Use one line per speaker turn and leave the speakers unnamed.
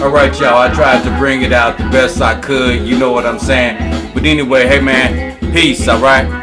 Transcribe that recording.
Alright, y'all, I tried to bring it out the best I could. You know what I'm saying? But anyway, hey man, peace, alright?